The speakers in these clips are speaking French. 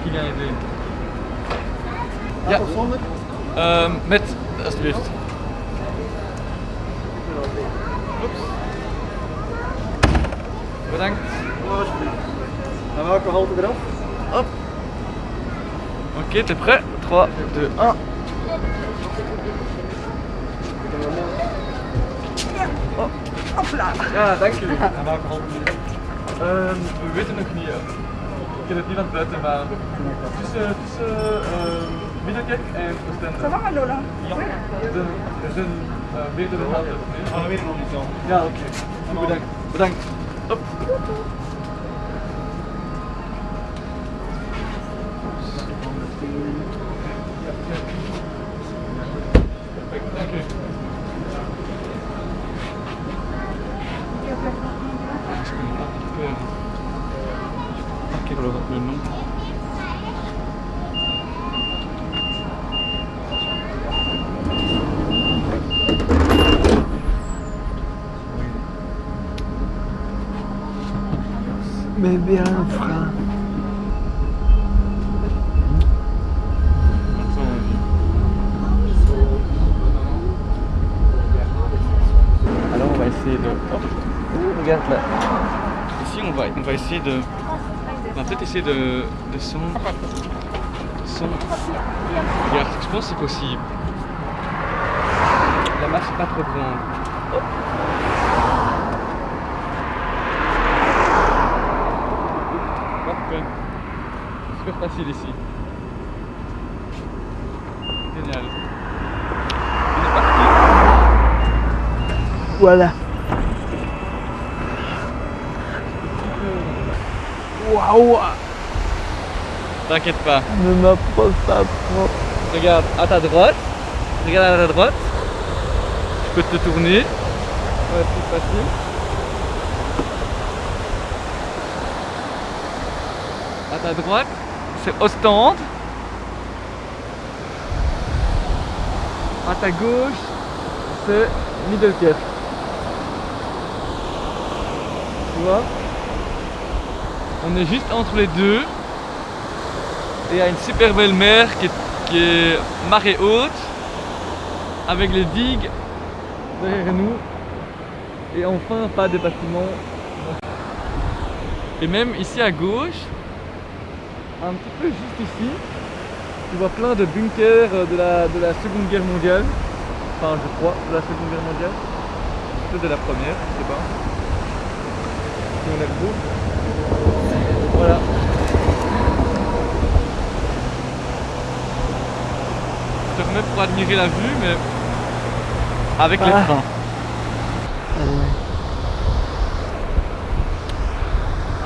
vient aider. Ja. Zonder? Ehm, met, alsjeblieft. Oeps. Bedankt. Alsjeblieft. En welke halte eraf? Hop. Ok, t'es prêt 3, 2, 1. Oh. Ja, dank jullie. En welke halte eraf? Ehm, we weten nog niet. Ik heb het niet aan het buiten, maar tussen, tussen ehm, Middelkerk en Ça Oostende. va Lola Ja, er zijn, er zijn uh, meerdere? Gaan we weer nog niet zo. Ja, oké. Bedankt. Bedankt. Hop. Perfect, Mais bien, frère. Alors on va essayer de... Ouh, regarde là. Ici on va, on va essayer de... On va peut-être essayer de, de son... son... Regarde, je pense que c'est possible. La marche est pas trop grande. Parfait. Super facile ici. Génial. On est parti. Voilà. Waouh T'inquiète pas. Ne m'approche pas trop. Regarde à ta droite. Regarde à ta droite. Tu peux te tourner. Ouais, plus facile. À ta droite, c'est Ostende. À ta gauche, c'est Middelkerk. Tu vois? On est juste entre les deux. Et il y a une super belle mer qui est, est marée haute, avec les digues derrière nous. Et enfin, pas de bâtiments. Et même ici à gauche, un petit peu juste ici, tu vois plein de bunkers de la, de la Seconde Guerre mondiale. Enfin, je crois, de la Seconde Guerre mondiale. Peut-être de la Première, je sais pas. Qui ont l'air beaux. Voilà. Je te remets pour admirer la vue, mais avec les Ah. freins.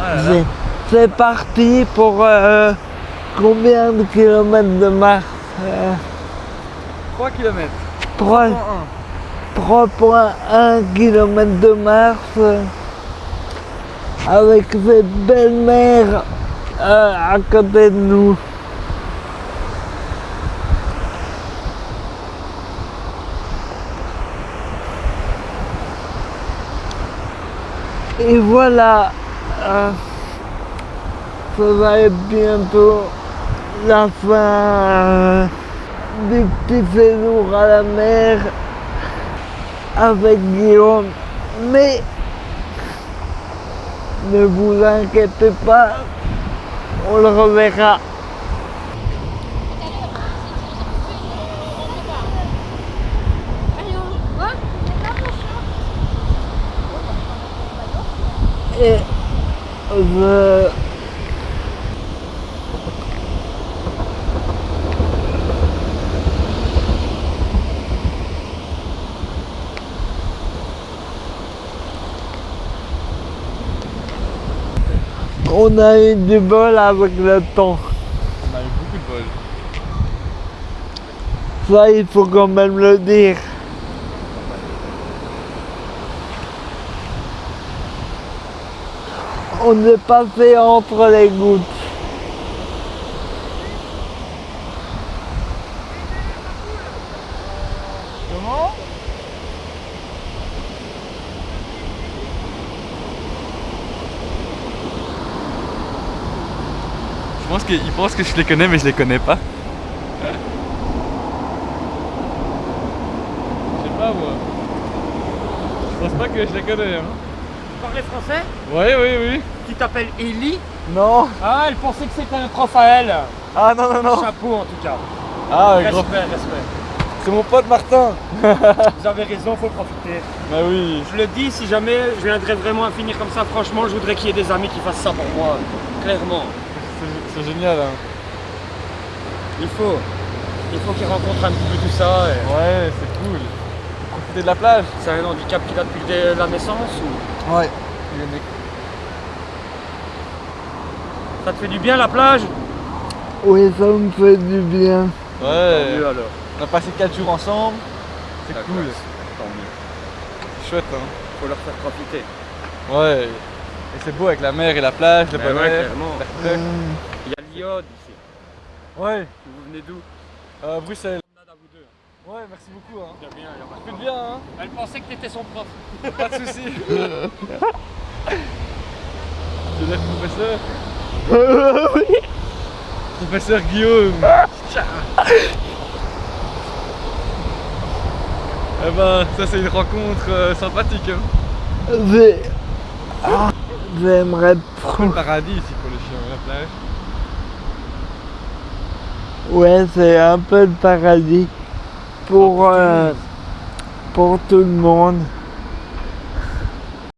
Ah là là. C'est- C'est parti pour euh, combien de kilomètres de marche euh, 3 km. 3 3,1 km de marche euh, avec cette belle mer euh, à côté de nous. Et voilà, euh, ça va être bientôt la fin euh, du petit séjour à la mer avec Guillaume. Mais ne vous inquiétez pas, on le reverra. Et je... On a eu du bol avec le temps. On a eu beaucoup de bol. Ça, il faut quand même le dire. On est passé entre les gouttes. Pense qu'ils pensent que je les connais, mais je les connais pas. Je sais pas moi. Je pense pas que je les connais. Hein. Parler français? Oui, oui, oui. Tu t'appelles Ellie Non. Ah, elle pensait que c'était un prof à elle. Ah non, non, non. Chapeau en tout cas. Ah, respect. C'est mon pote Martin. Vous avez raison, faut profiter. Bah oui. Je le dis, si jamais je viendrais vraiment à finir comme ça, franchement, je voudrais qu'il y ait des amis qui fassent ça pour moi. Clairement. C'est- génial. Hein. Il faut. Il faut qu'ils rencontrent un petit peu tout ça. et- Ouais, c'est cool. Profiter de la plage. C'est un handicap qu'il a depuis dès la naissance ou? Ouais. ça te fait du bien la plage? Oui, ça me fait du bien. Ouais. alors. On a passé 4 jours ensemble. C'est cool. classe. Tant mieux. C'est chouette. Hein. Faut leur faire profiter. Ouais. Et c'est beau avec la mer et la plage, le Ben bon ouais, air, clairement. Il y a l'iode ici. Ouais. Vous venez d'où? Euh, Bruxelles. à vous deux. Ouais, merci beaucoup. Hein. Bien, bien, y a pas de bien, hein. Elle pensait que t'étais son prof. Pas de soucis. Tu veux dire professeur? Professeur Guillaume. Eh ben, ça c'est une rencontre euh, sympathique. Hein. Ah, J'aimerais Le trop. paradis ici pour les chiens, la plage. Ouais, c'est un peu le paradis pour, euh, pour tout le monde.